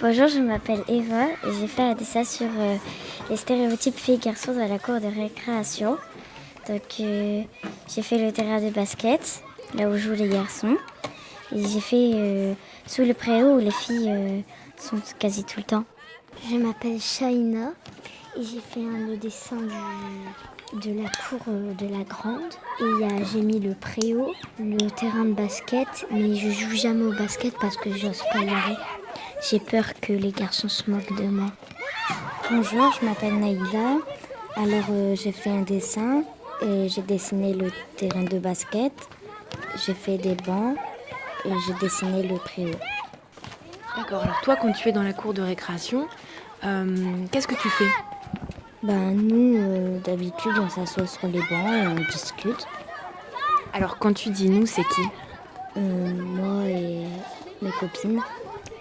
Bonjour, je m'appelle Eva et j'ai fait un dessin sur euh, les stéréotypes filles-garçons dans la cour de récréation. Donc euh, j'ai fait le terrain de basket, là où jouent les garçons. Et j'ai fait euh, sous le préau où les filles sont quasi tout le temps. Je m'appelle Shaina et j'ai fait un, le dessin de la cour de la grande. Et j'ai mis le préau, le terrain de basket, mais je joue jamais au basket parce que j'ose pas y aller. J'ai peur que les garçons se moquent de moi. Bonjour, je m'appelle Naïla. Alors euh, j'ai fait un dessin et j'ai dessiné le terrain de basket. J'ai fait des bancs et j'ai dessiné le préau. D'accord, alors toi, quand tu es dans la cour de récréation, euh, qu'est-ce que tu fais? Ben nous, euh, d'habitude, on s'assoit sur les bancs et on discute. Alors quand tu dis nous, c'est qui? Euh, moi et mes copines.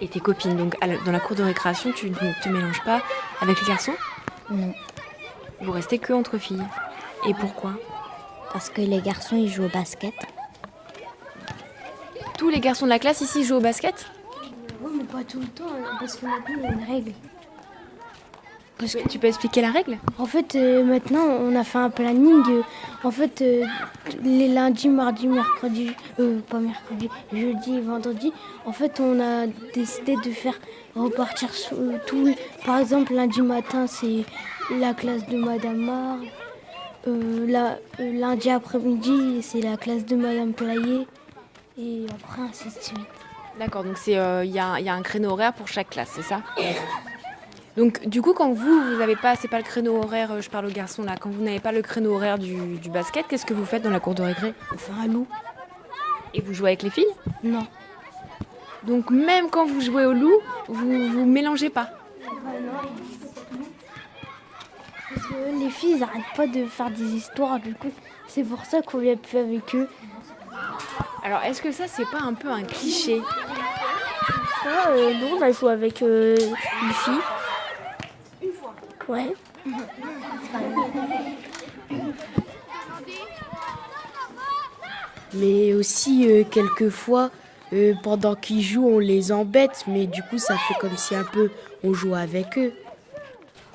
Et tes copines. Donc à la- dans la cour de récréation, tu ne te mélanges pas avec les garçons? Non, Vous restez que entre filles. Et pourquoi? Parce que les garçons, ils jouent au basket. Tous les garçons de la classe ici jouent au basket? Oui, mais pas tout le temps, parce que maintenant il y a une règle. Parce que tu peux expliquer la règle En fait, euh, maintenant, on a fait un planning. euh, en fait, euh, les lundis, mardis, mercredis, euh, pas mercredi, jeudi vendredi, en fait, on a décidé de faire repartir tout. Par exemple, lundi matin, c'est la classe de Madame Mar. La- lundi après-midi, c'est la classe de Madame Playet. Et après, ainsi de suite. D'accord, donc c'est euh, il y, y a un créneau horaire pour chaque classe, c'est ça Donc du coup, quand vous, vous n'avez pas, c'est pas le créneau horaire, euh, je parle aux garçons là, quand vous n'avez pas le créneau horaire du, du basket, qu'est-ce que vous faites dans la cour de récré? On fait un loup Et vous jouez avec les filles? Non. Donc même quand vous jouez au loup, vous vous mélangez pas? Parce que les filles, ils n'arrêtent pas de faire des histoires, du coup, c'est pour ça qu'on vient plus avec eux. Alors est-ce que ça, c'est pas un peu un cliché? Ça, euh, nous, on a joué avec euh, une fille. Ouais. Mais aussi, euh, quelquefois, euh, pendant qu'ils jouent, on les embête, mais du coup, ça fait comme si un peu on jouait avec eux.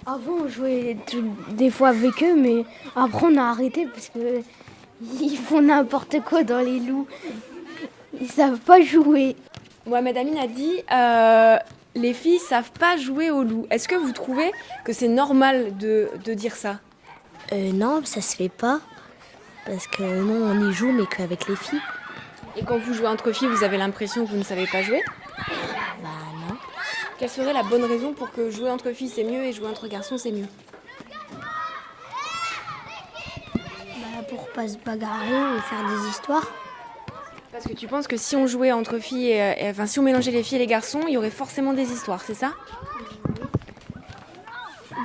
Avant, on jouait tout- des fois avec eux, mais après, on a arrêté parce que ils font n'importe quoi dans les loups. Ils savent pas jouer. Mohamed Amin a dit euh, les filles savent pas jouer au loup. Est-ce que vous trouvez que c'est normal de, de dire ça? Euh, non, ça se fait pas. Parce que non, on y joue, mais qu'avec les filles. Et quand vous jouez entre filles, vous avez l'impression que vous ne savez pas jouer? Bah non. Quelle serait la bonne raison pour que jouer entre filles c'est mieux et jouer entre garçons c'est mieux? Bah, pour pas se bagarrer et faire des histoires. Parce que tu penses que si on jouait entre filles, et, et- enfin si on mélangeait les filles et les garçons, il y aurait forcément des histoires, c'est ça?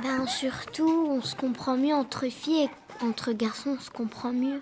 Ben surtout, on se comprend mieux entre filles et entre garçons, on se comprend mieux.